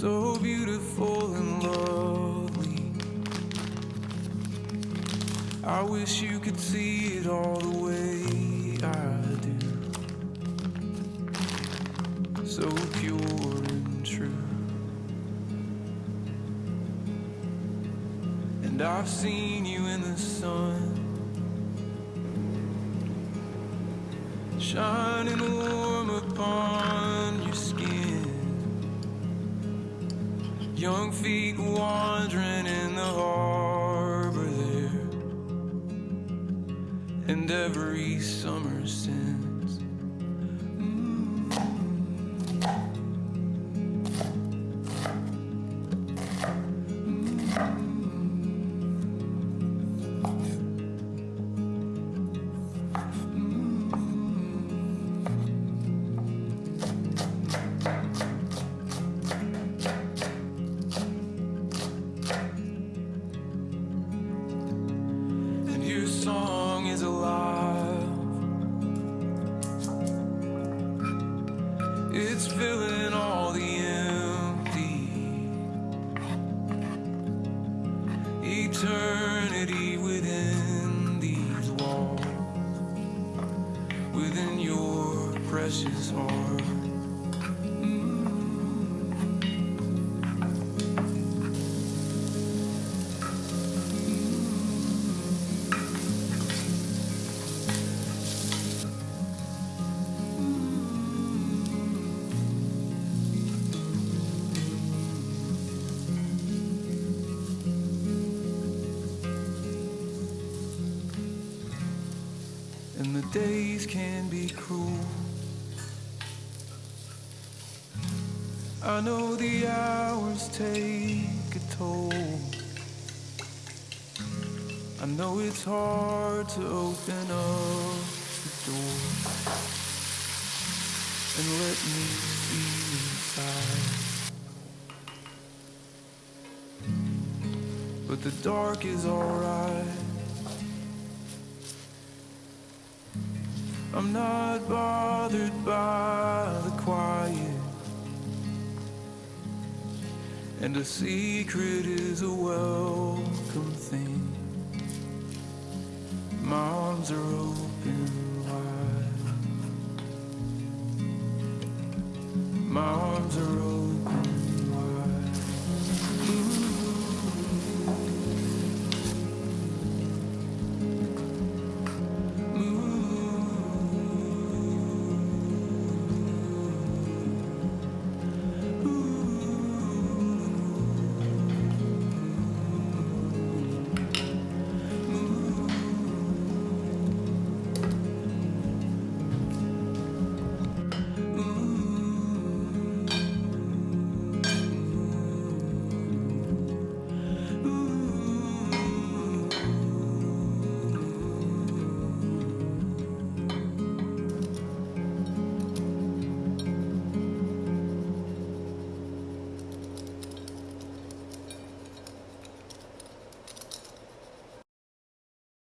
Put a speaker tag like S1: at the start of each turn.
S1: so beautiful and lovely. I wish you could see it all the way I do. So pure and true. And I've seen you in the sun. Shining warm Young feet wandering in the harbor there. And every summer since. It's filling all the empty. Eternity within these walls, within your precious heart. And the days can be cruel. I know the hours take a toll. I know it's hard to open up the door and let me see inside. But the dark is alright. I'm not bothered by the quiet. And a secret is a welcome thing. My arms are open wide. My arms are open.